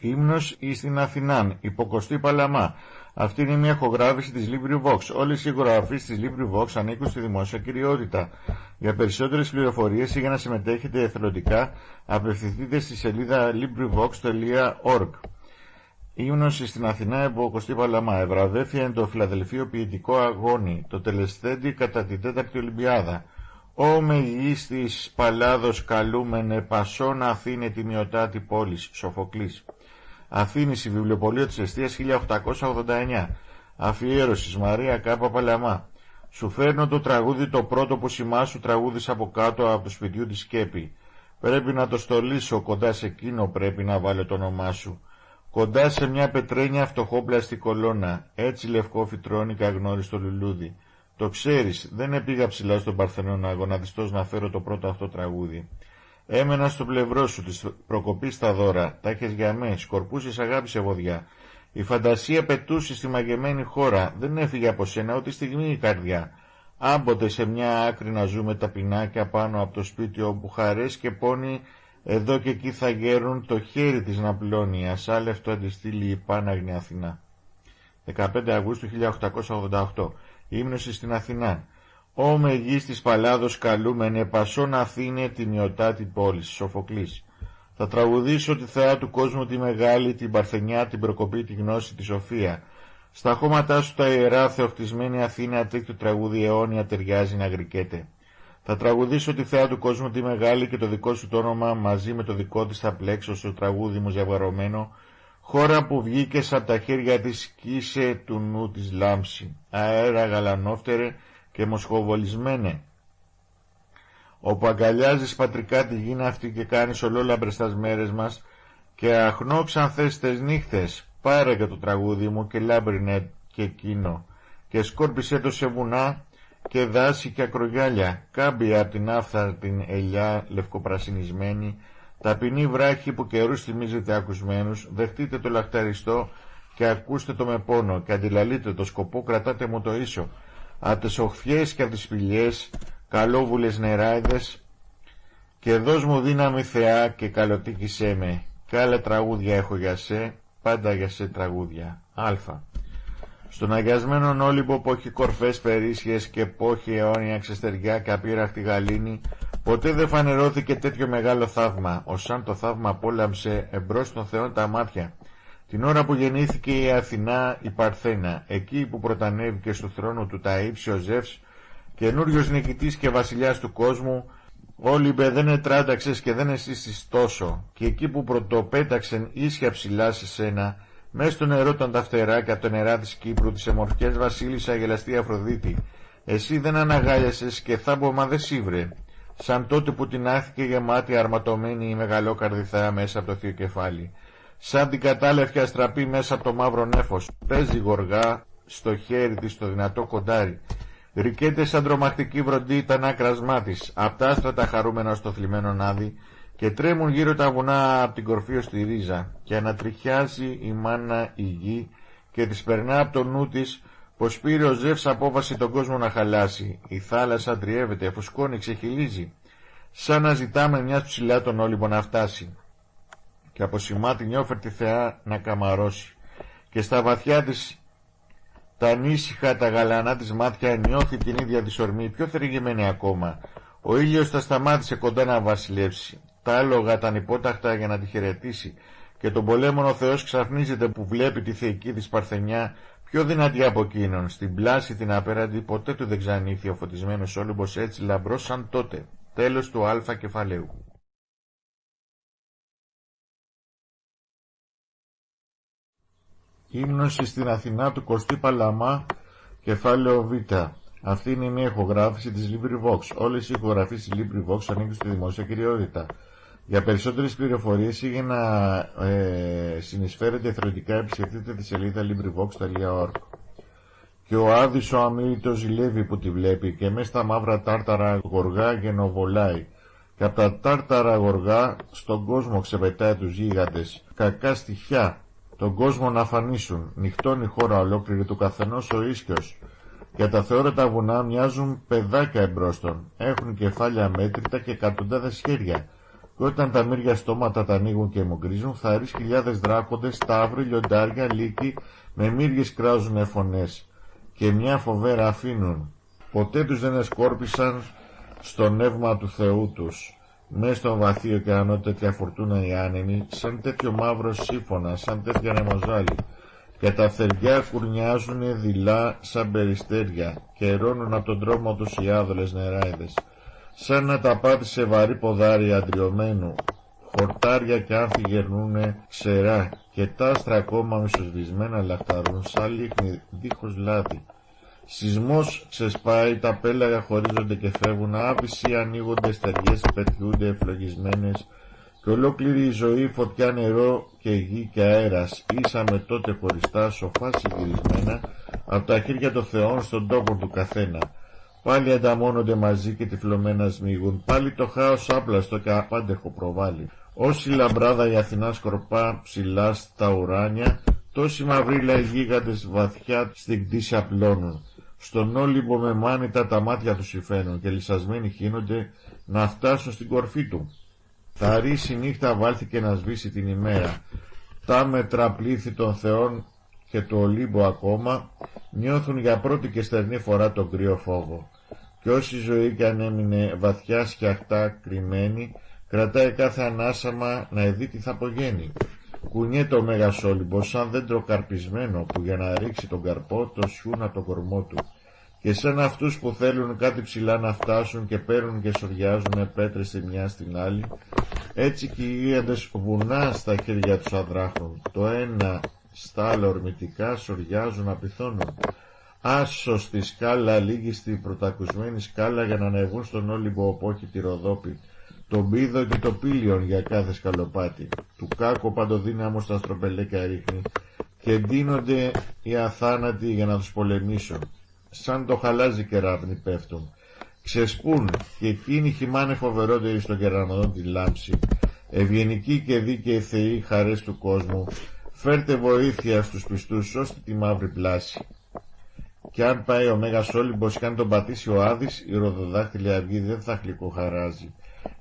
Ύμνος εις την Αθηνάν, υποκοστή Παλαμά. Αυτή είναι μια ηχογράφηση της LibriVox. Όλες οι ηχογραφίες της LibriVox ανήκουν στη δημόσια κυριότητα. Για περισσότερες πληροφορίες ή για να συμμετέχετε εθελοντικά, απευθυνθείτε στη σελίδα LibriVox.org. Ύμνος στην Αθηνά εμποκοστή Παλαμά. Ευραδέφια εν το Φιλαδελφίο ποιητικό αγώνι. Το τελεσθέντη κατά την τέταρτη Ολυμπιάδα. Ω μεγής της Παλάδος καλούμενε πασόν Αθήνε τιμιωτάτη πόλης. Σοφοκλής. Αθήνη, η βιβλιοπολία της Εστίας 1889. Αφιέρωσης Μαρία Κάπα Παλαμά. Σου φέρνω το τραγούδι το πρώτο που σου τραγούδις από κάτω από το σπιτιού της Σκέπη. Πρέπει να το στολίσω, κοντά σε εκείνο πρέπει να βάλω το όνομά σου. Κοντά σε μια πετρένια φτωχόπλαστη κολόνα, έτσι λευκό φυτρώνει καγνώριστο λουλούδι. Το ξέρεις, δεν επήγα ψηλά στον Παρθενώνα αγωναδιστός να φέρω το πρώτο αυτό τραγούδι. Έμενα στο πλευρό σου, της προκοπής στα δώρα, τα έχεις για με, σκορπούσες αγάπη σε βοδιά. Η φαντασία πετούσε στη μαγεμένη χώρα, δεν έφυγε από σένα ούτε στιγμή η καρδιά. Άμποτε σε μια άκρη να ζούμε τα πινάκια πάνω από το σπίτι όπου χαρές και πόνοι εδώ και εκεί θα γέρουν το χέρι της να πλώνει, ασάλευτο αντιστήλει η Πάναγνη Αθηνά. 15 Αυγούστου 1888. Ύμνωση στην Αθηνά. Ω μεγής της Παλάδος καλούμενε πασόν Αθήνε την ιωτάτη πόλη, Σοφοκλής. Θα τραγουδήσω τη θεά του κόσμου τη μεγάλη, την παρθενιά, την προκοπή, τη γνώση, τη σοφία. Στα χώματά σου τα ιερά θεοχτισμένη Αθήνα τέτοιο τραγούδι αιώνια ταιριάζει να γρικέται. Θα τραγουδήσω τη θεά του κόσμου τη μεγάλη και το δικό σου το όνομα μαζί με το δικό της θα πλέξω στο τραγούδι μου ζευγαρωμένο χώρα που βγήκες από τα χέρια της κύσε του νου της λάμψη αέρα γαλανόφτερε και μοσχοβολισμένε. Όπου αγκαλιάζεις πατρικά τη γη αυτή και κάνεις ολόλαμπρες τας μέρες μας και αχνώ θες τες νύχτες. Πάρε και το τραγούδι μου και λάμπρινε και εκείνο. Και σκόρπισε το σε βουνά και δάση και ακρογιάλια. Κάμπια από την άφθα την ελιά λευκοπρασινισμένη. Ταπεινή βράχη που καιρούς θυμίζετε ακουσμένους. Δεχτείτε το λαχταριστό και ακούστε το με πόνο. Και αντιλαλείτε το σκοπό κρατάτε μου το ίσο από τις οχθιές και από τις σπηλιές, καλόβουλες νεράιδες, και δώσ' μου δύναμη θεά και καλοτήκησέ με, κι άλλα τραγούδια έχω για σε, πάντα για σε τραγούδια. Α. Στον αγιασμένον όλυμπο που έχει κορφές περίσχες και που έχει αιώνια ξεστεριά και απείραχτη γαλήνη, ποτέ δεν φανερώθηκε τέτοιο μεγάλο θαύμα, ως σαν το θαύμα απόλαμψε εμπρός των θεών τα μάτια, την ώρα που γεννήθηκε η Αθηνά η Παρθένα, εκεί που πρωτανέβηκε στο θρόνο του τα ύψη ο Ζεύς, καινούριος νικητής και βασιλιάς του κόσμου, Όλυμπε δεν ετράνταξες και δεν εσύστης τόσο, και εκεί που πρωτοπέταξεν ίσια ψηλά σε σένα, μες στο νερό των τα φτεράκια από το νερά της Κύπρου, της εμορφιές βασίλισσα γελαστή Αφροδίτη, εσύ δεν αναγάλιασες και θάμπομα δεν σύβρε, σαν τότε που την άθηκε γεμάτη αρματωμένη η μεγαλόκαρδη θεά μέσα από το θείο κεφάλι σαν την κατάλευκη αστραπή μέσα από το μαύρο νέφος. Παίζει γοργά στο χέρι της το δυνατό κοντάρι. Ρικέται σαν τρομακτική βροντί τα άκρασμά της, απ' τα άστρα τα χαρούμενα στο θλιμμένο νάδι και τρέμουν γύρω τα βουνά από την κορφή ως τη ρίζα και ανατριχιάζει η μάνα η γη και της περνά από το νου της πως πήρε ο Ζεύς απόφαση τον κόσμο να χαλάσει. Η θάλασσα τριεύεται, φουσκώνει, ξεχυλίζει. Σαν να ζητάμε μια ψηλά τον όλυμπο να φτάσει και από σημάτι νιόφερτη θεά να καμαρώσει. Και στα βαθιά της τα ανήσυχα τα γαλανά της μάτια νιώθει την ίδια της ορμή. Πιο θεριγημένη ακόμα. Ο ήλιος θα σταμάτησε κοντά να βασιλεύσει. Τα άλογα τα ανυπόταχτα για να τη χαιρετήσει. Και τον πολέμον ο Θεός ξαφνίζεται που βλέπει τη θεϊκή της παρθενιά πιο δυνατή από εκείνον. Στην πλάση την απέραντη ποτέ του δεν ξανήθη ο φωτισμένος Όλυμπος έτσι λαμπρός σαν τότε. Τέλος του α κεφαλαίου Ύμνωση στην Αθηνά του Κωστή Παλαμά, κεφάλαιο Β. Αυτή είναι μια ηχογράφηση της LibriVox. Όλες οι ηχογραφίες της LibriVox ανήκουν στη δημόσια κυριότητα. Για περισσότερες πληροφορίες ή για να ε, συνεισφέρετε εθελοντικά επισκεφτείτε τη σελίδα LibriVox.org. Και ο Άδης ο αμήλυτος ζηλεύει που τη βλέπει και μέσα στα μαύρα τάρταρα γοργά γενοβολάει. Και από τα τάρταρα γοργά στον κόσμο ξεπετάει τους γίγαντες. Κακά στοιχιά τον κόσμο να αφανίσουν. Νυχτώνει η χώρα ολόκληρη του καθενός ο ίσκιος. Για τα θεόρατα βουνά μοιάζουν παιδάκια εμπρόστον. Έχουν κεφάλια μέτρητα και εκατοντάδες χέρια. και όταν τα μύρια στόματα τα ανοίγουν και μογκρίζουν, θα ρίξει χιλιάδες δράκοντες, ταύροι, λιοντάρια, λύκοι, με μύριες κράζουν φωνές και μια φοβέρα αφήνουν. Ποτέ τους δεν εσκόρπισαν στο νεύμα του Θεού τους. Μες στον βαθύ ωκεανό τέτοια φορτούνα οι άνεμοι, σαν τέτοιο μαύρο σύμφωνα, σαν τέτοια νεμοζάλι. Και τα θεριά κουρνιάζουνε δειλά σαν περιστέρια και ερώνουν από τον τρόμο τους οι άδολες νεράιδες σαν να τα πάτησε βαρύ ποδάρι αντριωμένου, χορτάρια και άνθη γερνούνε ξερά και τα άστρα ακόμα μισοσβησμένα λαχταρούν σαν λίχνη δίχως λάδι. Σεισμός ξεσπάει, τα πέλαγα χωρίζονται και φεύγουν, άπισοι ανοίγονται στεριές, πετιούνται ευλογισμένες. Και ολόκληρη η ζωή φωτιά νερό και γη και αέρας. Ήσαμε τότε χωριστά σοφά συγκυρισμένα από τα χέρια των θεών στον τόπο του καθένα. Πάλι ανταμώνονται μαζί και τυφλωμένα σμίγουν, πάλι το χάος άπλαστο και απάντεχο προβάλλει. Όση λαμπράδα η Αθηνά σκορπά ψηλά στα ουράνια, τόσοι μαυρίλα οι γίγαντες βαθιά στην κτήση απλώνουν. Στον όλυμπο με μάνιτα τα μάτια τους υφαίνουν και λυσασμένοι χύνονται να φτάσουν στην κορφή του. Θα ρίξει νύχτα βάλθηκε να σβήσει την ημέρα. Τα μέτρα πλήθη των θεών και του Ολύμπου ακόμα νιώθουν για πρώτη και στερνή φορά τον κρύο φόβο. Και όση ζωή κι αν έμεινε βαθιά σκιαχτά κρυμμένη, κρατάει κάθε ανάσαμα να δει τι θα απογαίνει. Κουνιέται ο Μέγας Όλυμπος σαν δέντρο καρπισμένο που για να ρίξει τον καρπό το σιούνα το κορμό του. Και σαν αυτούς που θέλουν κάτι ψηλά να φτάσουν και παίρνουν και σοριάζουν πέτρες τη μια στην άλλη, έτσι και οι ίαντες βουνά στα χέρια τους αδράχουν, το ένα στα άλλα ορμητικά σοριάζουν απειθώνουν. Άσο στη σκάλα, λίγη στη πρωτακουσμένη σκάλα για να ανεβούν στον όλυμπο οπόχη τη Ροδόπη, τον πίδο και το πύλιον για κάθε σκαλοπάτι. Του κάκο παντοδύναμος στα στροπελέκια ρίχνει και ντύνονται οι αθάνατοι για να τους πολεμήσουν. Σαν το χαλάζι κεράβνη πέφτουν. Ξεσπούν και εκείνοι χυμάνε φοβερότεροι στον κεραμοδόν τη λάμψη. Ευγενικοί και δίκαιοι θεοί χαρές του κόσμου Φέρτε βοήθεια στους πιστούς, σώστε τη μαύρη πλάση. Και αν πάει ο Μέγας Όλυμπος και αν τον πατήσει ο Άδης, η ροδοδάχτυλη αυγή δεν θα χλικοχαράζει.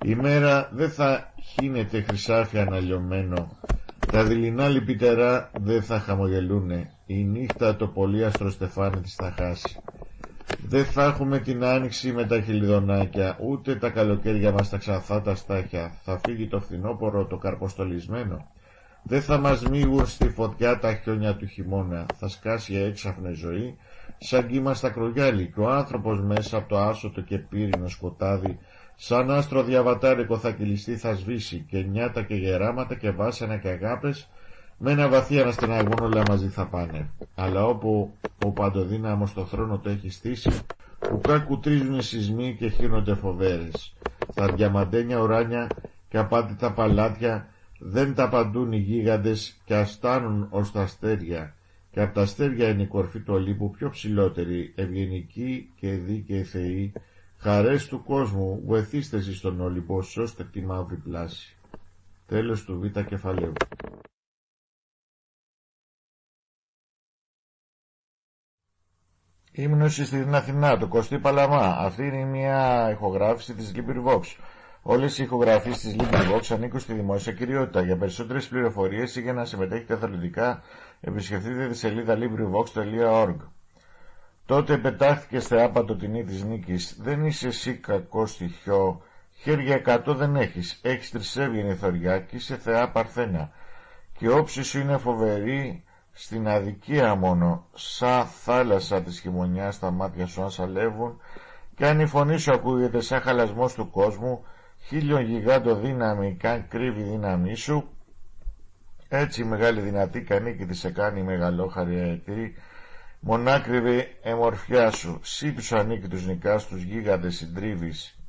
Η μέρα δεν θα χύνεται χρυσάφι αναλιωμένο. Τα δειλινά λυπητερά δεν θα χαμογελούνε. Η νύχτα το πολύ αστροστεφάνι της θα χάσει. Δεν θα έχουμε την άνοιξη με τα χιλιδονάκια, ούτε τα καλοκαίρια μας τα ξανθά τα στάχια. Θα φύγει το φθινόπορο το καρποστολισμένο. Δεν θα μας μίγουν στη φωτιά τα χιόνια του χειμώνα, θα σκάσει έξαφνη ζωή, σαν κύμα στα κρογιάλι και ο άνθρωπος μέσα από το άσωτο και πύρινο σκοτάδι, σαν άστρο διαβατάρικο θα κυλιστεί θα σβήσει και νιάτα και γεράματα και βάσανα και αγάπες, με ένα βαθύ αναστεναγόν όλα μαζί θα πάνε. Αλλά όπου ο παντοδύναμος το θρόνο το έχει στήσει, που κακουτρίζουν οι σεισμοί και χύνονται φοβέρες. Τα διαμαντένια ουράνια και απάντητα παλάτια δεν τα παντούν οι γίγαντες και αστάνουν ως τα αστέρια και από τα αστέρια είναι η κορφή του Ολύμπου πιο ψηλότερη, ευγενική και δίκαιη θεή, χαρές του κόσμου, βοηθήστε εσείς στον Ολύμπο, σώστε τη μαύρη πλάση. Τέλος του Β κεφαλαίου. Ύμνωση στην Αθηνά, το Κωστή Παλαμά. Αυτή είναι μια ηχογράφηση της Vox. Όλες οι ηχογραφίες της LibriVox ανήκουν στη δημόσια κυριότητα. Για περισσότερες πληροφορίες ή για να συμμετέχετε αθλητικά, επισκεφτείτε τη σελίδα LibriVox.org. Τότε πετάχθηκε θεάπατο τιμή της νίκης. Δεν είσαι εσύ κακό στοιχειό. Χέρια εκατό δεν έχεις. Έχεις τρισέβγαινη θωριά και είσαι θεά παρθένα. Και όψη σου είναι φοβερή στην αδικία μόνο. Σαν θάλασσα της χειμωνιάς τα μάτια σου αν σαλεύουν και αν η φωνή σου ακούγεται σαν χαλασμός του κόσμου χίλιον γιγάντο δύναμη καν κρύβει δύναμή σου έτσι μεγάλη δυνατή κανίκη της σε κάνει μεγαλόχαρη αετή μονάκριβη εμορφιά σου. Σύ τους ανίκητους νικάς τους γίγαντες συντρίβεις.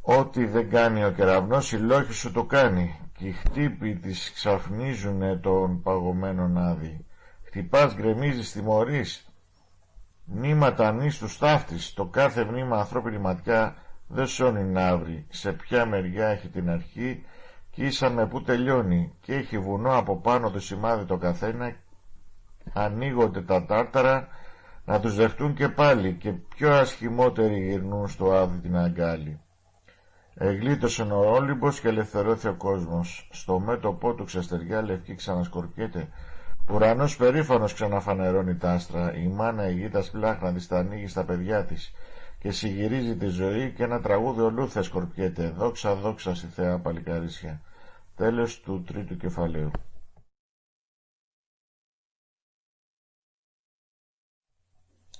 Ό,τι δεν κάνει ο κεραυνός η λόγη σου το κάνει. Και οι χτύποι της ξαφνίζουνε τον παγωμένο άδει. Χτυπάς γκρεμίζεις τιμωρείς. Μνήματα νύστου ταύτης το κάθε μνήμα ανθρώπινη ματιά δεν σώνει ναύρη, σε ποια μεριά έχει την αρχή και ίσα που τελειώνει. Και έχει βουνό από πάνω το σημάδι το καθένα ανοίγονται τα τάρταρα να τους δεχτούν και πάλι και πιο ασχημότεροι γυρνούν στο άδει την αγκάλη. Εγλίτωσε ο Όλυμπος και ελευθερώθηκε ο κόσμος. Στο μέτωπό του ξεστεριά λευκή ξανασκορπιέται. Ουρανός περήφανος ξαναφανερώνει τ' άστρα. Η μάνα η γη σπλάχνα της τα ανοίγει στα παιδιά της και συγυρίζει τη ζωή και ένα τραγούδι ολούθε σκορπιέται. Δόξα δόξα στη θεά παλικαρίσια. Τέλος του τρίτου κεφαλαίου.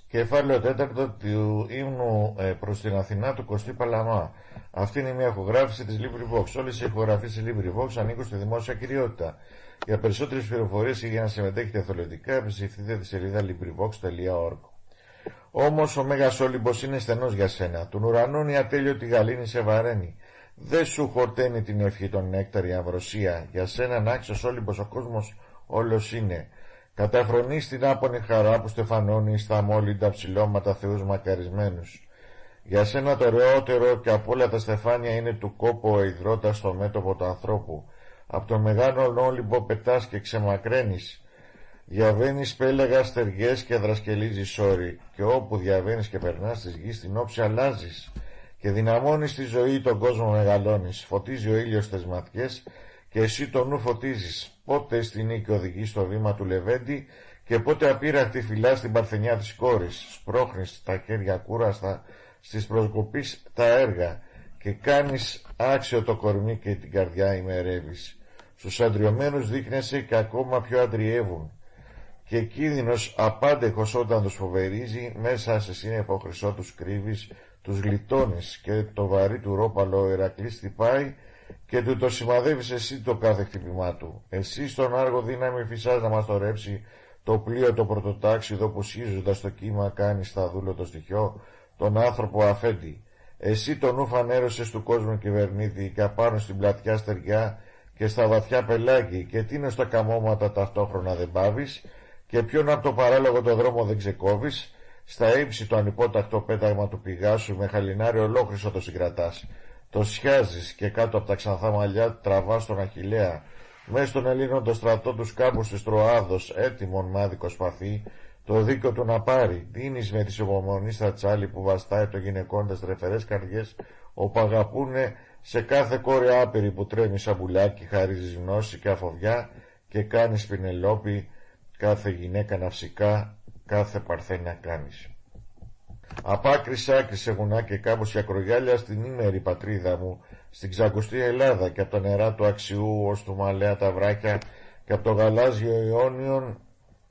Κεφάλαιο τέταρτο του ύμνου ε, προς την Αθηνά του Κωστή Παλαμά. Αυτή είναι μια ηχογράφηση της LibriVox. Όλες οι ηχογραφίες της LibriVox ανήκουν στη δημόσια κυριότητα. Για περισσότερες πληροφορίες ή για να συμμετέχετε εθελοντικά, επισκεφτείτε τη σελίδα LibriVox.org. Όμως ο Μέγας Όλυμπος είναι στενός για σένα. Του ουρανών η ατέλειωτη γαλήνη σε βαραίνει. Δεν σου χορταίνει την ευχή των νέκταρη αμβροσία. Για σένα να άξιος Όλυμπος ο κόσμος όλος είναι. Καταφρονεί την άπονη χαρά που στεφανώνει στα μόλυντα ψηλώματα θεούς μακαρισμένους. Για σένα το ωραιότερο και από όλα τα στεφάνια είναι του κόπο ο υδρότας στο μέτωπο του ανθρώπου. Από τον μεγάλο όλυμπο πετάς και ξεμακραίνεις. Διαβαίνεις πέλεγα στεριές και δρασκελίζεις όρη και όπου διαβαίνεις και περνάς της γης την όψη αλλάζεις και δυναμώνεις τη ζωή τον κόσμο μεγαλώνεις. Φωτίζει ο ήλιος τις ματιές και εσύ το νου φωτίζεις. Πότε στην νίκη οδηγεί στο βήμα του Λεβέντη και πότε απείραχτη φυλά στην παρθενιά της κόρης. Σπρώχνεις τα χέρια κούραστα στις προσκοπείς τα έργα και κάνεις άξιο το κορμί και την καρδιά ημερεύεις. Στους αντριωμένους δείχνεσαι και ακόμα πιο αντριεύουν και κίνδυνος απάντεχος όταν τους φοβερίζει μέσα σε σύννεφο χρυσό τους κρύβεις τους γλιτώνεις και το βαρύ του ρόπαλο ο Ηρακλής χτυπάει και του το σημαδεύεις εσύ το κάθε χτυπημά του. Εσύ στον άργο δύναμη φυσάς να μας το ρέψει το πλοίο το πρωτοτάξιδο που σχίζοντας το κύμα κάνει στα δούλο το στοιχείο τον άνθρωπο αφέντη. Εσύ τον νου φανέρωσες του κόσμου κυβερνήτη και απάνω στην πλατιά στεριά και στα βαθιά πελάγη και τίνος στα καμώματα ταυτόχρονα δεν πάβεις και ποιον από το παράλογο το δρόμο δεν ξεκόβεις στα ύψη το ανυπότακτο πέταγμα του πηγάσου με χαλινάρι ολόχρυσο το συγκρατάς το σιάζεις και κάτω από τα ξανθά μαλλιά τραβάς τον Αχιλέα μέσα στον Ελλήνων το στρατό τους κάμπου της Τροάδος έτοιμον μάδικο σπαθί. Το δίκιο του να πάρει. Δίνεις με τη υπομονής στα τσάλι που βαστάει το γυναικών τις τρεφερές καρδιές όπου αγαπούνε σε κάθε κόρη άπειρη που τρέμει σαν πουλάκι χαρίζεις γνώση και αφοβιά και κάνεις πινελόπι κάθε γυναίκα ναυσικά κάθε παρθένα κάνεις. Απάκρι άκρης σε γουνά και κάμπος και ακρογιάλια στην ήμερη πατρίδα μου, στην ξακουστή Ελλάδα και από τα νερά του Αξιού ως του Μαλέα τα βράκια και από το γαλάζιο Ιόνιον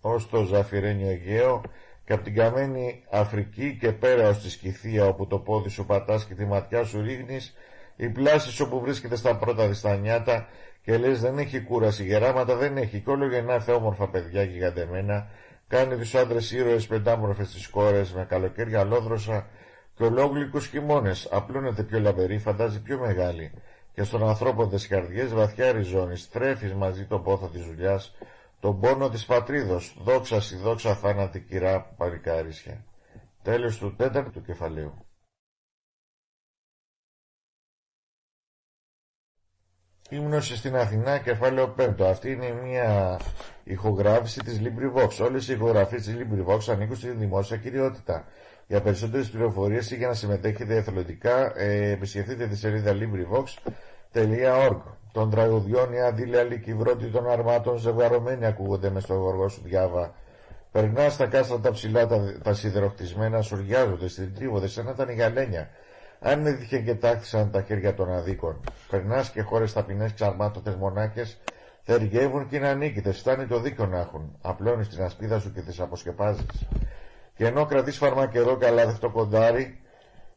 ως το Ζαφυρένιο Αιγαίο και από την καμένη Αφρική και πέρα ως τη Σκυθία όπου το πόδι σου πατάς και τη ματιά σου ρίχνεις η πλάση όπου βρίσκεται στα πρώτα διστανιάτα και λες δεν έχει κούραση γεράματα δεν έχει και όλο γεννάθε όμορφα παιδιά γιγαντεμένα κάνει τους άντρες ήρωες πεντάμορφες τις κόρες με καλοκαίρια λόδροσα και ολόγλυκους χειμώνες. Απλώνεται πιο λαμπερή φαντάζει πιο μεγάλη. Και στον ανθρώπο τις καρδιές βαθιά ριζώνεις τρέφεις μαζί τον πόθο της δουλειάς τον πόνο της πατρίδος. Δόξα στη δόξα θάνατη κυρά παρικάρισια τέλος του τέταρτου κεφαλαίου Ήμνωση στην Αθηνά, κεφάλαιο 5. Αυτή είναι μια ηχογράφηση της LibriVox. Όλες οι ηχογραφίες της LibriVox ανήκουν στη δημόσια κυριότητα. Για περισσότερες πληροφορίες ή για να συμμετέχετε εθελοντικά, ε, επισκεφτείτε τη σελίδα LibriVox.org. Των τραγουδιών η αντίλια λυκυβρώτη των αρμάτων ζευγαρωμένοι ακούγονται μες στο γοργό σου διάβα. Περνάς στα κάστρα τα ψηλά τα, τα σιδεροχτισμένα, σουριάζονται, στην τρίβονται, σαν να ήταν γαλένια. Αν έτυχε και τάχθησαν τα χέρια των αδίκων, περνάς και χώρες ταπεινές ξαρμάτωτες μονάκε, θεργεύουν και είναι ανίκητες, φτάνει το δίκιο να έχουν. Απλώνεις την ασπίδα σου και τις αποσκεπάζεις. Και ενώ κρατείς φαρμακερό και αλάδευτο κοντάρι,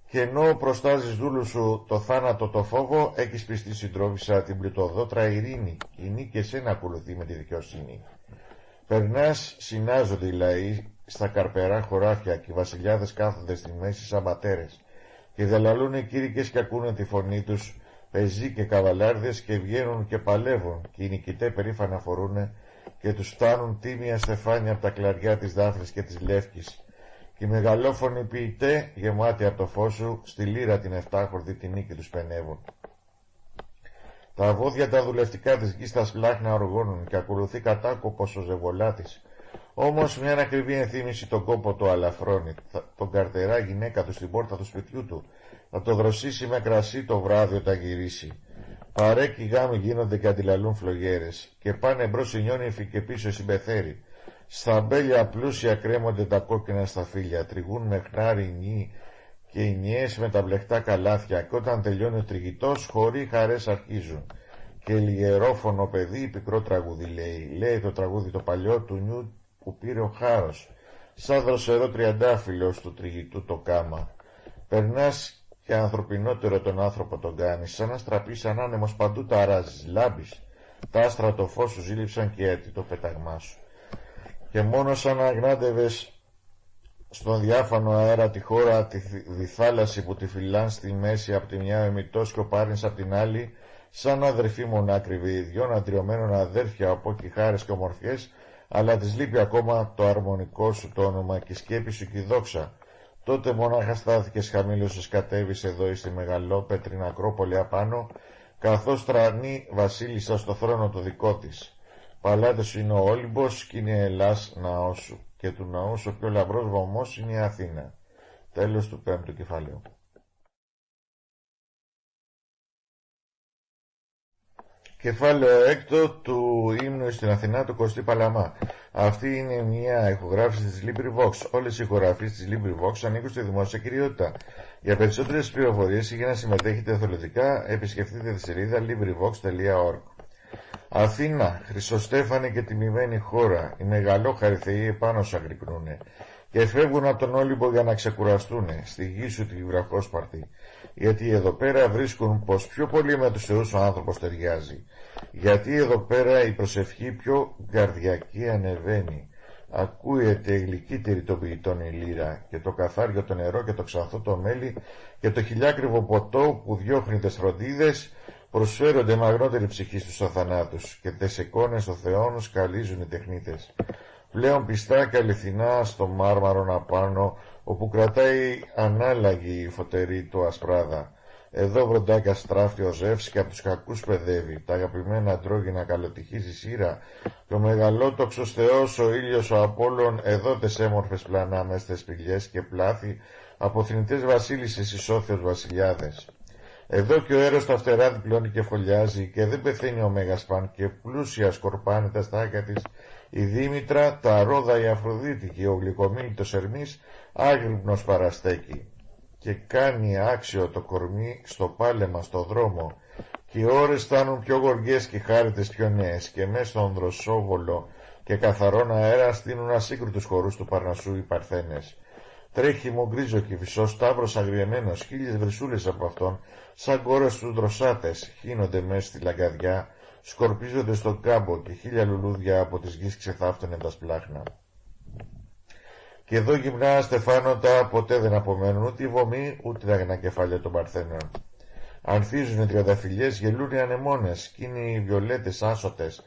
και ενώ προστάζεις δούλους σου το θάνατο το φόβο, έχεις πιστεί συντρόφισσα την πλουτοδότρα ειρήνη. Η νίκη εσένα ακολουθεί με τη δικαιοσύνη. Περνάς, συνάζονται οι λαοί στα καρπερά χωράφια και οι βασιλιάδες κάθονται στη μέση σαν πατέρες και δελαλούν οι κήρυκες και ακούνε τη φωνή τους, πεζοί και καβαλάρδες και βγαίνουν και παλεύουν. Και οι νικητές περήφανα φορούνε και τους φτάνουν τίμια στεφάνια από τα κλαριά της Δάφνης και της Λεύκης. Και οι μεγαλόφωνοι ποιητέ γεμάτοι από το φως σου στη λύρα την εφτάχορδη τη νίκη τους πενεύουν. Τα βόδια τα δουλευτικά της γης τα σπλάχνα οργώνουν και ακολουθεί κατάκοπος ο ζεβολάτης όμως μια ακριβή ενθύμηση τον κόπο του αλαφρώνει, τον καρτερά γυναίκα του στην πόρτα του σπιτιού του Θα το δροσίσει με κρασί το βράδυ όταν γυρίσει. Παρέκει γάμοι γίνονται και αντιλαλούν φλογέρες. Και πάνε μπρος η νιόνυφη και πίσω η συμπεθέρη. Στα μπέλια πλούσια κρέμονται τα κόκκινα σταφύλια. Τριγούν με χνάρι νι και οι νιές με τα μπλεχτά καλάθια. Και όταν τελειώνει ο τριγητός, χωρίς χαρές αρχίζουν. Και λιγερόφωνο παιδί πικρό τραγούδι λέει. Λέει το τραγούδι το παλιό του νιου που πήρε ο χάρος. Σαν δροσερό τριαντάφυλλο του τριγητού το κάμα. Περνάς και ανθρωπινότερο τον άνθρωπο τον κάνεις, σαν να στραπείς σαν άνεμος παντού τα αράζεις, λάμπεις. Τα άστρα το φως σου ζήλιψαν και έτσι το πέταγμά σου. Και μόνος σαν να αγνάντευες στον διάφανο αέρα τη χώρα, τη διθάλασση που τη φυλάν στη μέση από τη μια εμιτός και ο πάρνης από την άλλη, σαν αδερφή μονάκριβη, δυο αντριωμένων αδέρφια από κιχάρες και ομορφιές, αλλά της λείπει ακόμα το αρμονικό σου το όνομα και η σκέπη σου και η δόξα, Τότε μονάχα στάθηκες χαμήλωσες κατέβεις εδώ στη μεγαλόπετρη Ακρόπολη απάνω, καθώς τρανεί βασίλισσα στο θρόνο το δικό της. Παλάτες είναι ο Όλυμπος και είναι Ελλάς ναός σου, και του ναού ο πιο λαμπρός βωμός είναι η Αθήνα. Τέλος του πέμπτου κεφαλαίου. Κεφάλαιο έκτο του ύμνου στην Αθηνά του Κωστή Παλαμά. Αυτή είναι μια ηχογράφηση της LibriVox. Όλες οι ηχογραφίες της LibriVox ανήκουν στη δημόσια κυριότητα. Για περισσότερες πληροφορίες ή για να συμμετέχετε εθελοντικά, επισκεφτείτε τη σελίδα LibriVox.org. Αθήνα, Χρυσοστέφανη και τιμημένη χώρα, οι μεγαλόχαροι θεοί επάνω σου αγρυπνούνε και φεύγουν από τον Όλυμπο για να ξεκουραστούν. Στη γη σου τη βραχόσπαρτη γιατί εδώ πέρα βρίσκουν πως πιο πολύ με τους θεούς ο άνθρωπος ταιριάζει. Γιατί εδώ πέρα η προσευχή πιο καρδιακή ανεβαίνει. Ακούεται γλυκύτερη των ποιητών η λύρα και το καθάριο το νερό και το ξανθό το μέλι και το χιλιάκριβο ποτό που διώχνει τις φροντίδες προσφέρονται μαγνότερη ψυχή στους αθανάτους και τες εικόνες των θεών σκαλίζουν οι τεχνίτες πλέον πιστά και αληθινά στο μάρμαρο απάνω, όπου κρατάει ανάλλαγη η φωτερή του ασπράδα. Εδώ βροντάκια στράφτει ο Ζεύς και από τους κακούς παιδεύει, τα αγαπημένα τρόγινα καλοτυχίζει σύρα, και ο μεγαλότοξος θεός ο ήλιος ο Απόλλων, εδώ τες έμορφες πλανά μες τες πηγές και πλάθη, από θνητές βασίλισσες ισόθεως βασιλιάδες. Εδώ και ο έρος τα φτερά διπλώνει και φωλιάζει και δεν πεθαίνει ο Μέγασπαν και πλούσια σκορπάνε τα στάκια της η Δήμητρα, τα ρόδα η Αφροδίτη και ο γλυκομίλητος Ερμής άγρυπνος παραστέκει και κάνει άξιο το κορμί στο πάλεμα στο δρόμο και οι ώρες φτάνουν πιο γοργές και χάριτες πιο νέες και μέσα στον δροσόβολο και καθαρόν αέρα στείνουν ασύγκριτους χορούς του Παρνασσού οι Παρθένες. Τρέχει γκρίζο και φυσός σταύρος αγριεμένος, χίλιες βρυσούλες από αυτόν, σαν κόρες τους δροσάτες, χύνονται μέσα στη λαγκαδιά, σκορπίζονται στον κάμπο και χίλια λουλούδια από τις γης ξεθάφτωνε τα σπλάχνα. Και εδώ γυμνά στεφάνωτα ποτέ δεν απομένουν ούτε η βωμή ούτε τα ανακεφάλια των παρθένων. Ανθίζουν οι τριανταφυλιές, γελούν οι ανεμόνες, κι είναι οι βιολέτες άσωτες.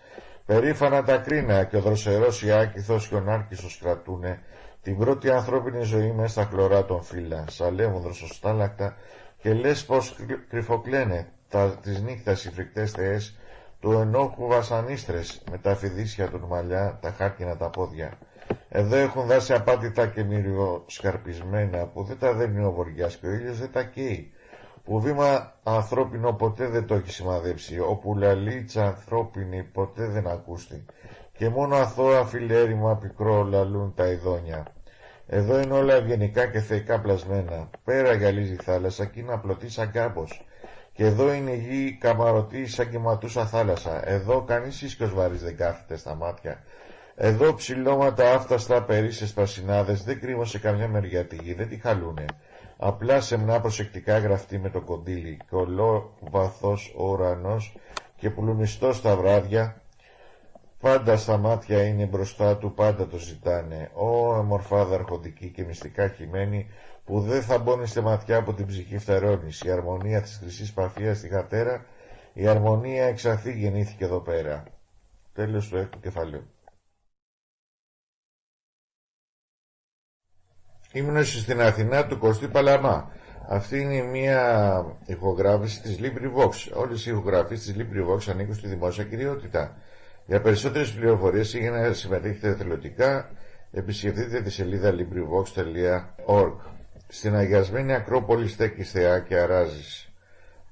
Περήφανα τα κρίνα και ο δροσερός Ιάκηθος και ο Νάρκησος κρατούνε την πρώτη ανθρώπινη ζωή μέσα στα χλωρά των φύλλα. Σαλεύουν δροσοστάλακτα και λες πως κρυφοκλαίνε τα, τις νύχτας οι φρικτές θεές του ενόχου βασανίστρες με τα φιδίσια του μαλλιά, τα χάρκινα τα πόδια. Εδώ έχουν δάσει απάτητα και σκαρπισμένα που δεν τα δένει ο βοριάς και ο ήλιος δεν τα καίει. Που βήμα ανθρώπινο ποτέ δεν το έχει σημαδέψει, όπου λαλίτσα ανθρώπινη ποτέ δεν ακούστη, και μόνο αθώα φιλέρημα πικρό λαλούν τα ειδόνια. Εδώ είναι όλα ευγενικά και θεϊκά πλασμένα, πέρα γυαλίζει η θάλασσα και είναι απλωτή σαν κάμπος, και εδώ είναι η γη καμαρωτή σαν κυματούσα θάλασσα. Εδώ κανείς ίσκος βαρύς δεν κάθεται στα μάτια. Εδώ ψηλώματα άφταστα περίσσες πρασινάδες δεν κρύβουν καμιά μεριά τη γη, δεν τη χαλούνε. Απλά σεμνά προσεκτικά γραφτεί με το κοντήλι και βαθός ο ουρανός και πουλουνιστός στα βράδια Πάντα στα μάτια είναι μπροστά του, πάντα το ζητάνε. Ω εμορφάδα αρχοντική και μυστικά χειμένη, που δεν θα μπώνει στη ματιά από την ψυχή φτερώνης. Η αρμονία της χρυσής παφίας στη γατέρα, η αρμονία εξαθή γεννήθηκε εδώ πέρα. Τέλος του έκτου κεφαλαίου. Ήμνωση στην Αθηνά του Κωστή Παλαμά. Αυτή είναι μια ηχογράφηση της LibriVox. Όλες οι ηχογραφίες της LibriVox ανήκουν στη δημόσια κυριότητα. Για περισσότερες πληροφορίες ή για να συμμετέχετε εθελοντικά, επισκεφτείτε τη σελίδα LibriVox.org. Στην αγιασμένη Ακρόπολη στέκεις θεά και αράζεις.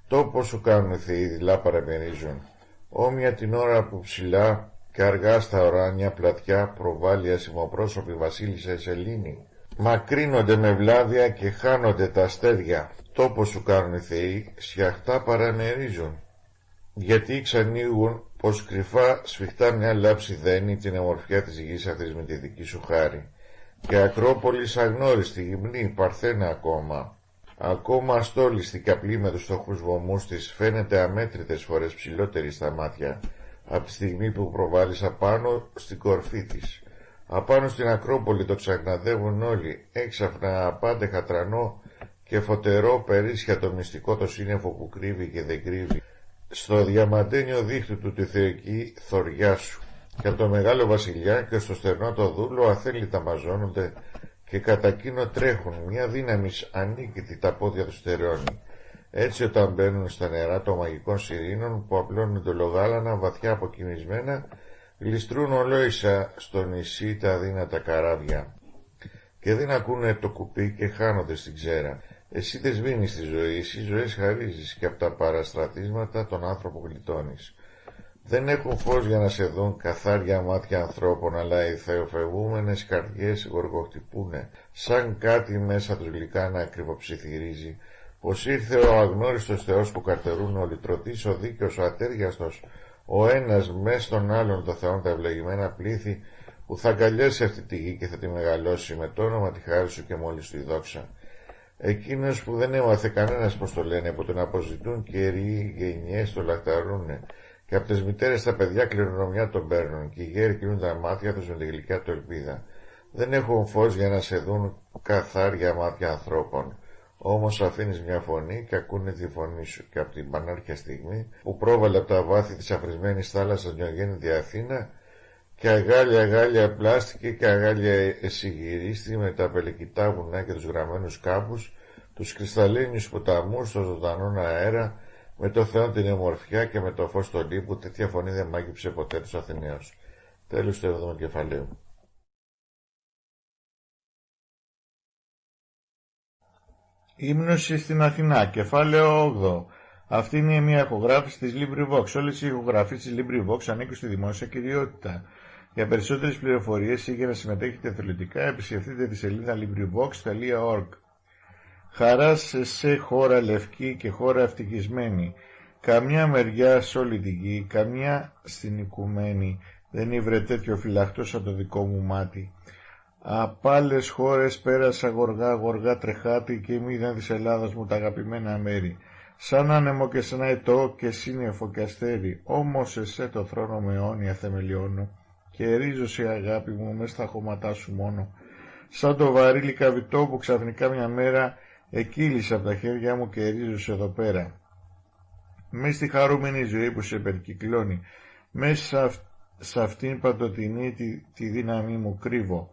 Τόπο σου κάνουν θεοί, δειλά παραμερίζουν. Όμοια την ώρα που ψηλά και αργά στα οράνια πλατιά προβάλλει ασημοπρόσωπη βασίλισσα Σελήνη. Μακρύνονται με βλάβια και χάνονται τα αστέρια. Τόπο σου κάνουν θεοί, σιαχτά παραμερίζουν. Γιατί ξανοίγουν πως κρυφά σφιχτά μια λάψη δένει την ομορφιά της γης αυτής με τη δική σου χάρη. Και Ακρόπολης αγνώριστη, γυμνή, παρθένα ακόμα. Ακόμα αστόλιστη και απλή με τους στοχούς βωμούς της φαίνεται αμέτρητες φορές ψηλότερη στα μάτια από τη στιγμή που προβάλλεις απάνω στην κορφή της. Απάνω στην Ακρόπολη το ξαγναδεύουν όλοι, έξαφνα απάντεχα τρανό και φωτερό περίσσια το μυστικό το σύννεφο που κρύβει και δεν κρύβει. Στο διαμαντένιο δίχτυ του τη θεϊκή θωριά σου. Και από το μεγάλο βασιλιά και στο στερνό το δούλο αθέλητα μαζώνονται και κατά εκείνο τρέχουν, μια δύναμη ανίκητη τα πόδια τους στερεώνει. Έτσι όταν μπαίνουν στα νερά των μαγικών σιρήνων που απλώνουν το λογάλανα βαθιά αποκοιμισμένα, γλιστρούν ολόισα στο νησί τα αδύνατα καράβια. Και δεν ακούνε το κουπί και χάνονται στην ξέρα. Εσύ δεν σβήνεις τη ζωή, εσύ ζωές χαρίζεις και από τα παραστρατίσματα τον άνθρωπο γλιτώνεις. Δεν έχουν φως για να σε δουν καθάρια μάτια ανθρώπων, αλλά οι θεοφευγούμενες καρδιές γοργοχτυπούνε, σαν κάτι μέσα τους γλυκά να ακριβοψιθυρίζει, πως ήρθε ο αγνώριστος Θεός που καρτερούν ο λυτρωτής, ο δίκαιος, ο ατέριαστος, ο ένας μες στον άλλον το Θεόν τα ευλογημένα πλήθη, που θα αγκαλιάσει αυτή τη γη και θα τη μεγαλώσει με το όνομα τη χάρη σου και μόλις του η δόξα. Εκείνος που δεν έμαθε κανένας πως το λένε, που τον αποζητούν καιροί γενιές το λαχταρούνε, και από τις μητέρες τα παιδιά κληρονομιά τον παίρνουν και οι γέροι κλείνουν τα μάτια τους με τη γλυκιά του ελπίδα. Δεν έχουν φως για να σε δουν καθάρια μάτια ανθρώπων. Όμως αφήνεις μια φωνή και ακούνε τη φωνή σου και από την πανάρχια στιγμή που πρόβαλε από τα βάθη της αφρισμένης θάλασσας νιογέννητη Αθήνα και αγάλια αγάλια πλάστηκε και αγάλια εσυγυρίστη με τα πελεκητά βουνά και τους γραμμένους κάμπους, τους κρυσταλλίνιους ποταμούς, στο ζωντανό αέρα, με το Θεό την ομορφιά και με το φως του λίπου, τέτοια φωνή δεν μάγειψε ποτέ τους Αθηναίους. Τέλος του 7ου κεφαλαίου. Ύμνωση στην Αθηνά, κεφάλαιο 8. Αυτή είναι μια ηχογράφηση της LibriVox. Όλες οι ηχογραφίες της LibriVox ανήκουν στη δημόσια κυριότητα. Για περισσότερες πληροφορίες ή για να συμμετέχετε θελοντικά, επισκεφτείτε τη σελίδα LibriVox.org. Χαράς σε σε χώρα λευκή και χώρα ευτυχισμένη. Καμιά μεριά σε όλη τη γη, καμιά στην οικουμένη. Δεν ήβρε τέτοιο φυλαχτό σαν το δικό μου μάτι. Απ' άλλες χώρες πέρασα γοργά γοργά τρεχάτη και μήδαν της Ελλάδας μου τα αγαπημένα μέρη. Σαν άνεμο και σαν αετό και σύννεφο και αστέρι, όμως εσέ το θρόνο με αιώνια θεμελιώνω και ρίζω σε αγάπη μου μες στα χώματά σου μόνο. Σαν το βαρύλι καβιτό που ξαφνικά μια μέρα εκείλεισα από τα χέρια μου και ρίζωσε εδώ πέρα. Μες στη χαρούμενη ζωή που σε περικυκλώνει, μέσα σε αυτήν παντοτινή τη, τη δύναμή μου κρύβω,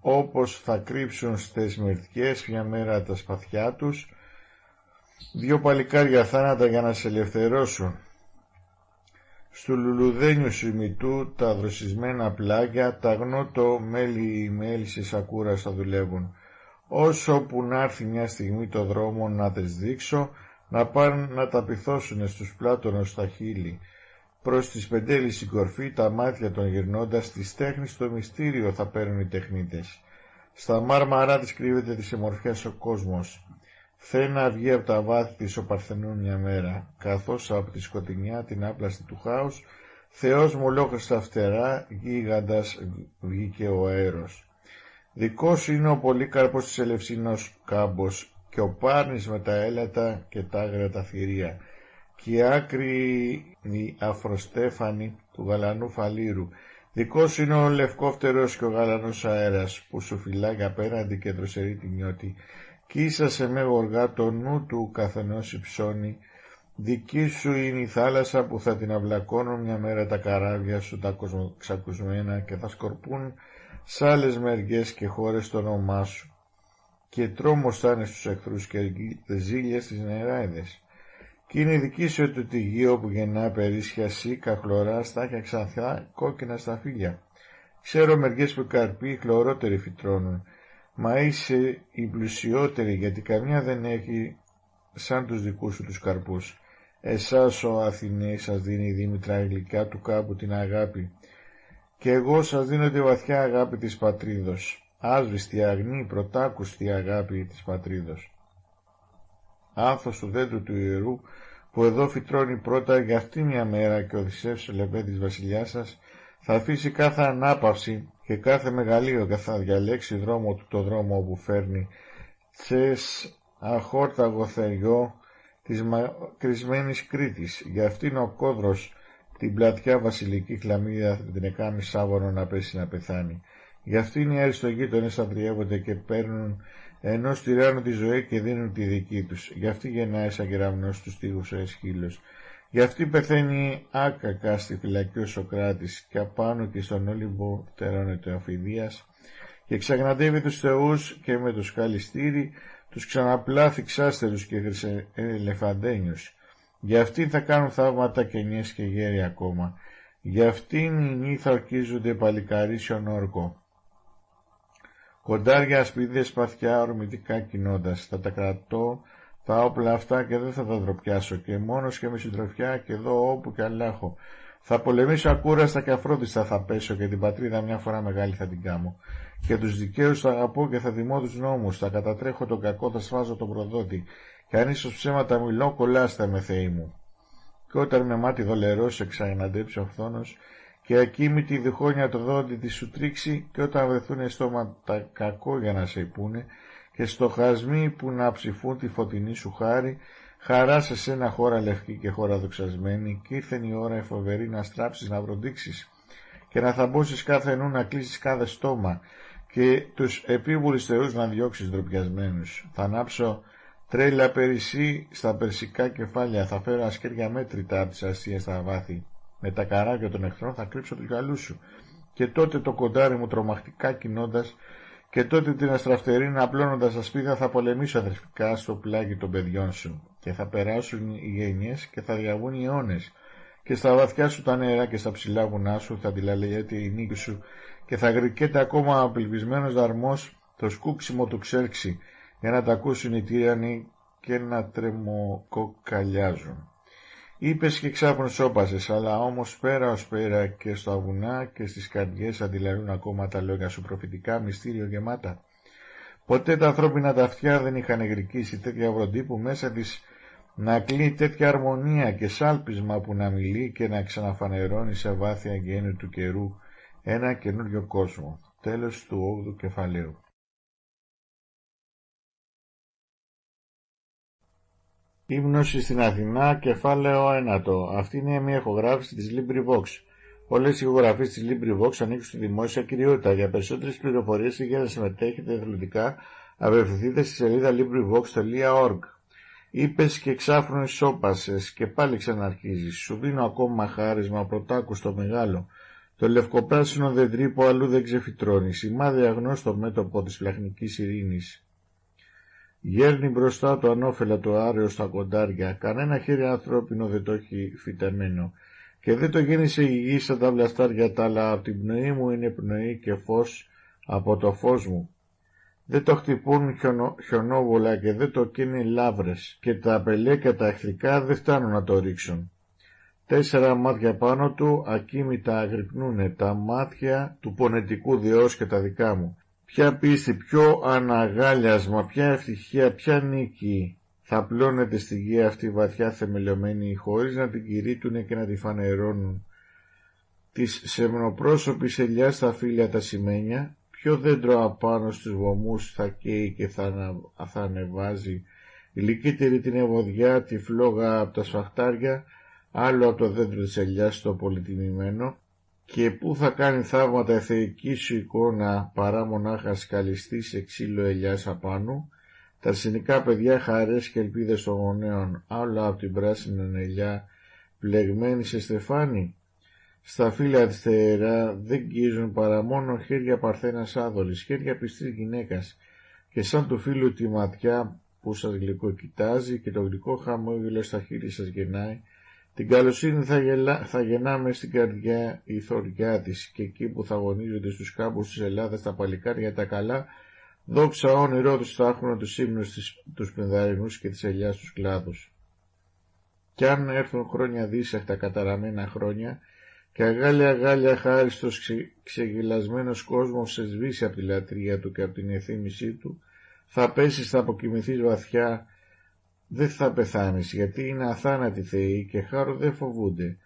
όπως θα κρύψουν στις μερτιές μια μέρα τα σπαθιά τους, δύο παλικάρια θάνατα για να σε ελευθερώσουν. Στου λουλουδένιου σημητού τα δροσισμένα πλάγια, τα γνώτο μέλι οι μέλισσες ακούραστα δουλεύουν όσο που να έρθει μια στιγμή το δρόμο να τες δείξω, να πάνε να τα πυθώσουνε στους πλάτωνος στα χείλη. Προς τη σπεντέληση κορφή τα μάτια των γυρνώντας της τέχνης το μυστήριο θα παίρνουν οι τεχνίτες. Στα μάρμαρά της κρύβεται της εμορφιάς ο κόσμος. Θέλει να βγει από τα βάθη της ο Παρθενών μια μέρα, καθώς από τη σκοτεινιά την άπλαστη του χάους, Θεός μου λόγω στα φτερά γίγαντας βγήκε ο αέρος. Δικός είναι ο Πολύκαρπος της Ελευσίνος κάμπος και ο Πάρνης με τα έλατα και τα άγρια τα θηρία. Και η άκρη η αφροστέφανη του γαλανού φαλήρου. Δικός είναι ο λευκόφτερος και ο γαλανός αέρας που σου φυλάει απέναντι και δροσερή τη νιώτη. Κι ίσασε με γοργά το νου του καθενός υψώνει Δική σου είναι η θάλασσα που θα την αυλακώνουν μια μέρα τα καράβια σου τα ξακουσμένα και θα σκορπούν σ' άλλες μεριές και χώρες το όνομά σου και τρόμος θα είναι στους εχθρούς και ζήλια στις νεράιδες. Κι είναι δική σου το τυγείο που γεννά περίσσια σίκα, χλωρά, στάχια ξανθιά, κόκκινα στα φύλλα. Ξέρω μεριές που καρποί χλωρότεροι φυτρώνουν. Μα είσαι η πλουσιότερη γιατί καμιά δεν έχει σαν τους δικούς σου τους καρπούς. Εσάς ο Αθηναίος σας δίνει η Δήμητρα γλυκά του κάπου την αγάπη και εγώ σας δίνω τη βαθιά αγάπη της πατρίδος, άσβηστη αγνή πρωτάκουστη αγάπη της πατρίδος. Άνθος του δέντρου του ιερού που εδώ φυτρώνει πρώτα για αυτή μια μέρα και ο Οδυσσεύς ο λεπέτης βασιλιάς σας θα αφήσει κάθε ανάπαυση και κάθε μεγαλείο και θα διαλέξει δρόμο του το δρόμο όπου φέρνει τσες αχόρταγο θεριό της μακρισμένης Κρήτης. Για αυτήν ο κόδρος την πλατιά βασιλική χλαμίδα την εκάμει σάβωνο να πέσει να πεθάνει. Γι' αυτήν οι αριστογείτονες αδριεύονται και παίρνουν ενό τυράννου τη ζωή και δίνουν τη δική τους. Γι' αυτή γεννάει σαν κεραμνός τους τείχους ο Εσχύλος. Γι' αυτή πεθαίνει άκακα στη φυλακή ο Σοκράτης και απάνω και στον Όλυμπο τερώνεται ο Αφιδίας και ξαγναντεύει τους θεούς και με το σκαλιστήρι τους ξαναπλάθει ξάστερους και χρυσελεφαντένιους. Γι' αυτήν θα κάνουν θαύματα και νιές και γέροι ακόμα. Γι' αυτήν οι νύχοι θα ορκίζονται παλικαρίσιον όρκο. Κοντάρια, ασπίδες, σπαθιά, ορμητικά κοινώντας. Θα τα κρατώ τα όπλα αυτά και δεν θα τα δροπιάσω και μόνος και με συντροφιά και εδώ όπου και αλλάχω. Θα πολεμήσω ακούραστα και αφρόντιστα θα πέσω και την πατρίδα μια φορά μεγάλη θα την κάμω. Και τους δικαίους θα αγαπώ και θα δημώ τους νόμους, θα κατατρέχω τον κακό, θα σφάζω τον προδότη. Και αν ίσως ψέματα μιλώ, κολλάστε με θεοί μου. Και όταν με μάτι δολερός σε ξαναντέψει ο φθόνος και ακίμητη διχόνια το δόντι της σου τρίξει και όταν βρεθούν στόματα κακό για να σε υπούνε και στοχασμοί που να ψηφούν τη φωτεινή σου χάρη χαρά σε σένα χώρα λευκή και χώρα δοξασμένη και ήρθε η ώρα εφοβερή να στράψεις να βροντίξεις και να θαμπώσεις κάθε νου να κλείσεις κάθε στόμα και τους επίβουλους θεούς να διώξεις ντροπιασμένους. Θα ανάψω τρέλα περισσή στα περσικά κεφάλια, θα φέρω ασκέρια μέτρητα από τις αστείες στα βάθη. Με τα καράβια των εχθρών θα κρύψω τους γυαλούς σου. Και τότε το κοντάρι μου τρομακτικά κοινώντας και τότε την αστραφτερίνα απλώνοντας τα σπίδα θα πολεμήσω αδερφικά στο πλάγι των παιδιών σου. Και θα περάσουν οι γενιές και θα διαβούν οι αιώνες. Και στα βαθιά σου τα νερά και στα ψηλά βουνά σου θα αντιλαλεγέται η νίκη σου. Και θα γρικέται ακόμα απελπισμένος δαρμός το σκούξιμο του ξέρξη για να τα ακούσουν οι τύρανοι και να τρεμοκοκαλιάζουν. Είπες και ξάπνους σώπασες, αλλά όμως πέρα ως πέρα και στα βουνά και στις καρδιές αντιλαλούν ακόμα τα λόγια σου προφητικά μυστήριο γεμάτα. Ποτέ τα ανθρώπινα τα αυτιά δεν είχαν εγρικήσει τέτοια βροντί που μέσα της να κλείνει τέτοια αρμονία και σάλπισμα που να μιλεί και να ξαναφανερώνει σε βάθια γέννη του καιρού ένα καινούριο κόσμο. Τέλος του 8ου κεφαλαίου. Ύμνωση στην Αθηνά, κεφάλαιο 1. Αυτή είναι μια ηχογράφηση της LibriVox. Όλες οι ηχογραφίε της LibriVox ανήκουν στη δημόσια κυριότητα. Για περισσότερες πληροφορίες ή για να συμμετέχετε εθελοντικά, απευθυνθείτε στη σελίδα LibriVox.org. Είπες και ξάφνου ισόπασε και πάλι ξαναρχίζεις. Σου δίνω ακόμα χάρισμα πρωτάκου στο μεγάλο. Το λευκοπράσινο δεντρί που αλλού δεν ξεφυτρώνει. Σημάδι αγνώστο μέτωπο της φλαχνικής ειρήνης. Γέρνει μπροστά το ανώφελα το άρεο στα κοντάρια, κανένα χέρι ανθρώπινο δεν το έχει φυτεμένο. Και δεν το γέννησε η γη σαν τα βλαστάρια τα, αλλά από την πνοή μου είναι πνοή και φως από το φως μου. Δεν το χτυπούν χιονο, χιονόβολα και δεν το καίνε λάβρες και τα απελέ και τα εχθρικά δεν φτάνουν να το ρίξουν. Τέσσερα μάτια πάνω του ακίμητα αγρυπνούνε τα μάτια του πονετικού Διός και τα δικά μου. Ποια πίστη, ποιο αναγάλιασμα, ποια ευτυχία, ποια νίκη. Θα πλώνεται στη γη αυτή βαθιά θεμελιωμένη χωρίς να την κηρύττουνε και να τη φανερώνουν. Της σεμνοπρόσωπης ελιάς στα φύλλα τα σημαίνια, ποιο δέντρο απάνω στους βωμούς θα καίει και θα, θα ανεβάζει, η την ευωδιά, τη φλόγα από τα σφαχτάρια, άλλο από το δέντρο της ελιάς το πολυτιμημένο, και πού θα κάνει θαύματα η θεϊκή σου εικόνα παρά μονάχας σκαλιστή σε ξύλο ελιάς απάνω, τα αρσενικά παιδιά χαρές και ελπίδες των γονέων, άλλα από την πράσινη ελιά, πλεγμένη σε στεφάνι; Στα φύλλα της θεερά δεν γκίζουν παρά μόνο χέρια παρθένας άδολης, χέρια πιστής γυναίκας, και σαν του φίλου τη ματιά που σας γλυκό κοιτάζει και το γλυκό χαμόγελο στα χείλη σας γεννάει, την καλοσύνη θα, γελά, θα γεννάμε στην καρδιά η θωριά της και εκεί που θα αγωνίζονται στους κάμπους της Ελλάδας τα παλικάρια τα καλά Δόξα όνειρό τους θα έχουν τους ύμνους τους πενδαρινούς και τις ελιάς τους κλάδους. Κι αν έρθουν χρόνια δίσαχτα καταραμένα χρόνια και αγάλια αγάλια χάριστος ξε, ξεγυλασμένος κόσμος σε σβήσει από τη λατρεία του και από την εθίμησή του, θα πέσεις, θα αποκοιμηθείς βαθιά, δεν θα πεθάνεις γιατί είναι αθάνατοι θεοί και χάρο δεν φοβούνται.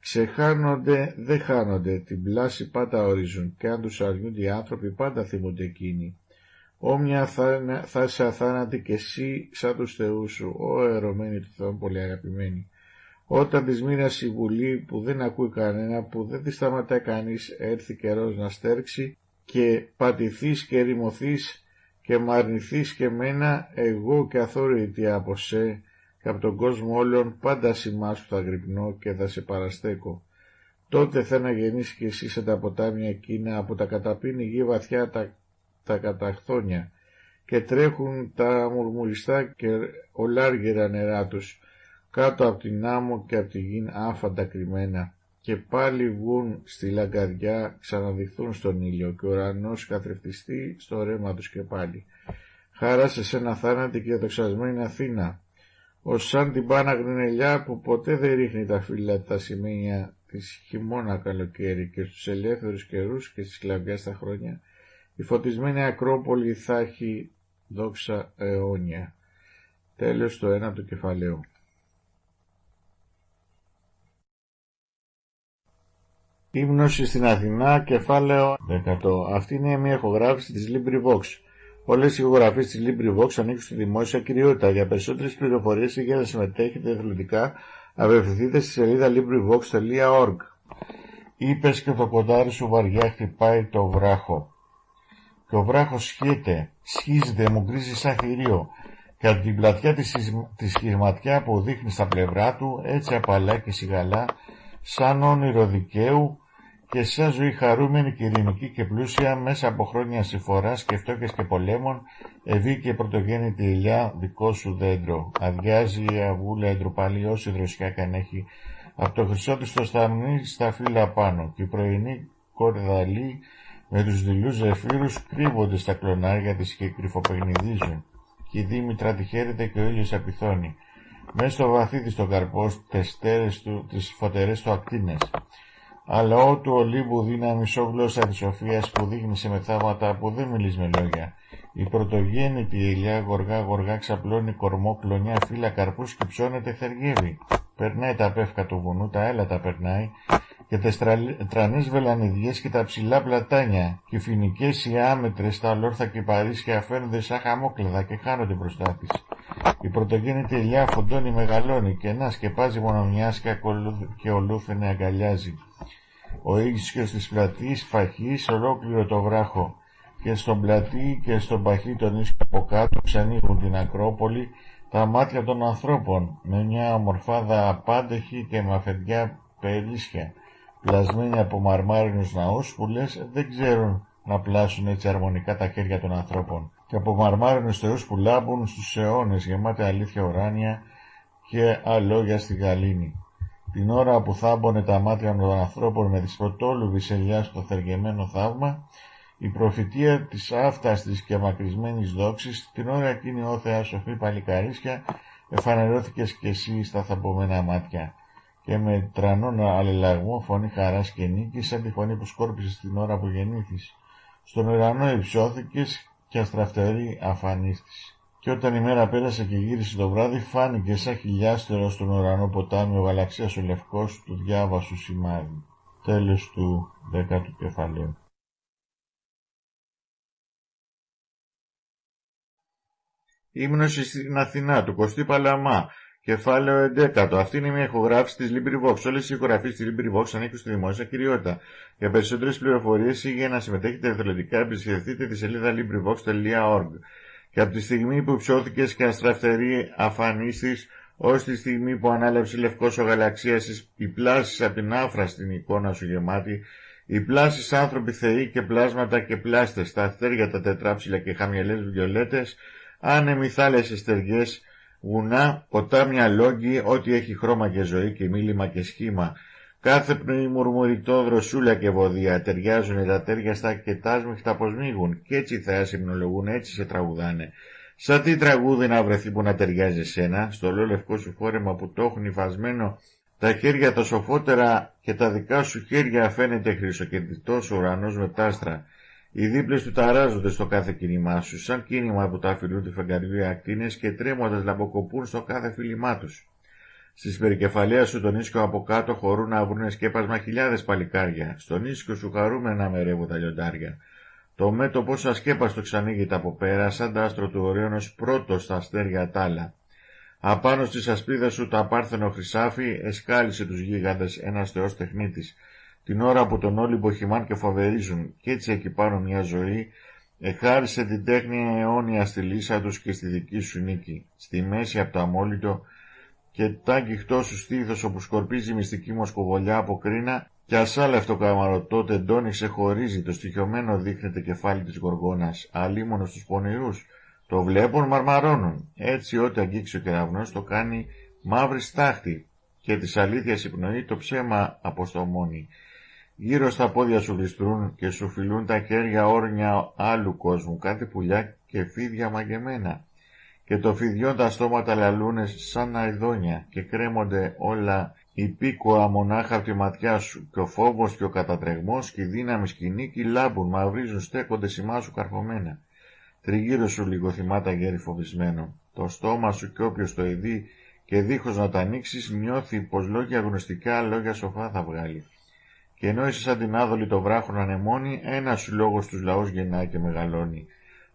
Ξεχάνονται, δεν χάνονται, την πλάση πάντα ορίζουν και αν τους αρνούνται οι άνθρωποι πάντα θυμούνται εκείνοι. Όμοια θα, θα είσαι αθάνατη και εσύ σαν τους θεούς σου, ο ερωμένη του Θεού πολύ αγαπημένη. Όταν της μοίρας η βουλή που δεν ακούει κανένα, που δεν τη σταματάει κανείς, έρθει καιρός να στέρξει και πατηθείς και ρημωθείς και μ' αρνηθείς και μένα, εγώ και αθόρυτη από σε και από τον κόσμο όλων πάντα σημάς σου θα γρυπνώ και θα σε παραστέκω. Τότε θα αναγεννήσει και εσύ σε τα ποτάμια εκείνα από τα καταπίνη γη βαθιά τα, τα καταχθόνια και τρέχουν τα μουρμουριστά και ολάργυρα νερά τους κάτω από την άμμο και από τη γη άφαντα κρυμμένα και πάλι βγουν στη λαγκαδιά, ξαναδειχθούν στον ήλιο και ο ουρανός καθρεφτιστεί στο ρέμα τους και πάλι. Χάρα σε σένα θάνατη και δοξασμένη Αθήνα, ως σαν την πάνα γνενελιά που ποτέ δεν ρίχνει τα φύλλα τα σημαίνια της χειμώνα καλοκαίρι και στους ελεύθερους καιρούς και στη σκλαβιά στα χρόνια, η φωτισμένη Ακρόπολη θα έχει δόξα αιώνια. Τέλος το ένα του κεφαλαίου. Ύμνωση στην Αθηνά, κεφάλαιο 100. Αυτή είναι μια ηχογράφηση της LibriVox. Όλες οι ηχογραφίες της LibriVox ανήκουν στη δημόσια κυριότητα. Για περισσότερες πληροφορίες ή για να συμμετέχετε εθελοντικά, απευθυνθείτε στη σελίδα LibriVox.org. Είπες και το κοντάρι σου βαριά χτυπάει το βράχο. Και ο βράχος σχείται, σχίζεται, μου γκρίζει σαν θηρίο. Και από την πλατιά της, της σχισματιά που δείχνει στα πλευρά του, έτσι απαλά και σιγαλά, σαν όνειρο δικαίου, και σαν ζωή χαρούμενη και ειρηνική και πλούσια μέσα από χρόνια συμφοράς και φτώχειας και πολέμων ευεί και πρωτογέννητη ηλιά δικό σου δέντρο. Αδειάζει η αβούλα εντροπαλή όση δροσιά καν έχει από το χρυσό της το σταμνί στα φύλλα πάνω και η πρωινή κορδαλή με τους δειλούς ζεφύρους κρύβονται στα κλονάρια της και κρυφοπεγνιδίζουν και η Δήμητρα τη χαίρεται και ο ήλιος απειθώνει. Μέσα στο βαθύ της το καρπός, τες του, τις φωτερές του ακτίνες αλλά ότου ολίβου δύναμη γλώσσα της σοφίας που δείχνει σε μεθάματα που δεν μιλείς με λόγια. Η πρωτογέννητη ηλιά γοργά γοργά ξαπλώνει κορμό κλονιά φύλλα καρπούς και ψώνεται θεργεύει. Περνάει τα πεύκα του βουνού, τα έλατα περνάει και τα τρανές βελανιδιές και τα ψηλά πλατάνια και οι φοινικές οι άμετρες, τα ολόρθα και παρίσια φαίνονται σαν χαμόκλεδα και χάνονται μπροστά της. Η πρωτογέννητη ηλιά φοντώνει μεγαλώνει και να σκεπάζει μονομιάσκα και ολούφαινε αγκαλιάζει. Ο ίσιος της πλατής φαχής ολόκληρο το βράχο και στον πλατή και στον παχύ τον ίσκο από κάτω ξανοίγουν την Ακρόπολη τα μάτια των ανθρώπων με μια ομορφάδα απάντεχη και με αφεντιά περίσσια πλασμένη από μαρμάρινους ναούς που λες δεν ξέρουν να πλάσουν έτσι αρμονικά τα χέρια των ανθρώπων και από μαρμάρινους θεούς που λάμπουν στους αιώνες γεμάτη αλήθεια ουράνια και αλόγια στη γαλήνη. Την ώρα που θάμπονε τα μάτια των ανθρώπων με τις πρωτόλουβης ελιά στο θεργεμένο θαύμα, η προφητεία της άφταστης και μακρισμένης δόξης, την ώρα εκείνη ο Θεά σοφή παλικαρίσια, εφανερώθηκες κι εσύ στα θαμπομένα μάτια και με τρανόν αλληλαγμό φωνή χαράς και νίκη σαν τη φωνή που σκόρπισε την ώρα που γεννήθης. Στον ουρανό υψώθηκες και αστραφτερή αφανίστης. Και όταν η μέρα πέρασε και γύρισε το βράδυ, φάνηκε σαν χιλιάστερος στον ουρανό ποτάμι ο γαλαξίας ο λευκός του διάβασου σημάδι. Τέλος του δέκατου κεφαλαίου. Ύμνωση στην Αθηνά του Κωστή Παλαμά. Κεφάλαιο 11. Αυτή είναι μια ηχογράφηση της LibriVox. Όλες οι ηχογραφίε της LibriVox ανήκουν στη δημόσια κυριότητα. Για περισσότερες πληροφορίες ή για να συμμετέχετε εθελοντικά, επισκεφτείτε τη σελίδα LibriVox.org και από τη στιγμή που ψώθηκες και αστραφτερή αφανίστης, ως τη στιγμή που ανάλεψε λευκός ο γαλαξίας, οι πλάσεις από την άφρα στην εικόνα σου γεμάτη, οι πλάσεις άνθρωποι θεοί και πλάσματα και πλάστες, τα αστέρια τα τετράψιλα και χαμηλές βιολέτες, άνεμοι θάλασσες στεριές, βουνά, ποτάμια λόγκι, ό,τι έχει χρώμα και ζωή και μίλημα και σχήμα, Κάθε πνοή μουρμουριτό, δροσούλα και βοδία ταιριάζουν τα τέρια στα και τα πως μίγουν και έτσι θα συμνολογούν, έτσι σε τραγουδάνε. Σαν τι τραγούδι να βρεθεί που να ταιριάζει σένα, στο λευκό σου φόρεμα που το έχουν υφασμένο τα χέρια τα σοφότερα και τα δικά σου χέρια φαίνεται χρυσοκεντητός ουρανός με τάστρα. Οι δίπλες του ταράζονται στο κάθε κίνημά σου, σαν κίνημα που τα αφιλούνται φεγγαριού οι ακτίνες και τρέμοντας λαμποκοπούν στο κάθε φίλημά τους. Στις περικεφαλαία σου τον ίσκο από κάτω χωρούν να βρουν σκέπασμα χιλιάδες παλικάρια. Στον ίσκο σου χαρούμενα μερεύουν τα λιοντάρια. Το μέτωπο ασκέπαστο ξανοίγεται από πέρα, σαν τα άστρο του Ορέωνος πρώτος στα αστέρια τάλα. Απάνω στη ασπίδα σου τα πάρθενο χρυσάφι εσκάλισε τους γίγαντες ένας θεός τεχνίτης. Την ώρα που τον όλοι μποχημάν και φοβερίζουν κι έτσι εκεί πάνω μια ζωή, εχάρισε την τέχνη αιώνια στη λύσα τους και στη δική σου νίκη. Στη μέση από το αμόλυτο και τ' αγγιχτό σου στήθος όπου σκορπίζει η μυστική μοσκοβολιά από κρίνα και ασάλευτο καμαρωτό τεντώνει ξεχωρίζει το στοιχειωμένο δείχνεται κεφάλι της γοργόνας, αλίμονος στους πονηρούς, το βλέπουν μαρμαρώνουν. Έτσι ό,τι αγγίξει ο κεραυνός το κάνει μαύρη στάχτη και της αλήθειας η πνοή το ψέμα αποστομώνει. Γύρω στα πόδια σου ληστρούν και σου φιλούν τα χέρια όρνια άλλου κόσμου, κάτι πουλιά και φίδια μαγεμένα. Και το φιδιόν τα στόματα λαλούνε σαν αηδόνια και κρέμονται όλα υπήκοα μονάχα από τη ματιά σου και ο φόβος και ο κατατρεγμός και η δύναμη σκηνή λάμπουν, μαυρίζουν, στέκονται σημά σου καρφωμένα. Τριγύρω σου λίγο θυμάτα γέρι φοβισμένο. Το στόμα σου κι όποιος το ειδεί και δίχως να τα ανοίξεις νιώθει πως λόγια γνωστικά λόγια σοφά θα βγάλει. Και ενώ είσαι σαν την άδολη το βράχο να ανεμώνει, ένας σου λόγο στους λαούς γεννάει και μεγαλώνει.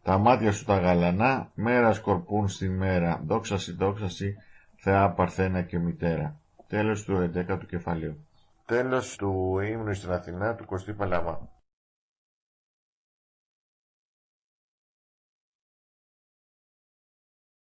Τα μάτια σου τα γαλανά, μέρα σκορπούν στη μέρα, δόξαση δόξαση, Θεά Παρθένα και Μητέρα. Τέλος του 11ου κεφαλαίου. Τέλος του ύμνου στην Αθηνά του Κωστή Παλαμά.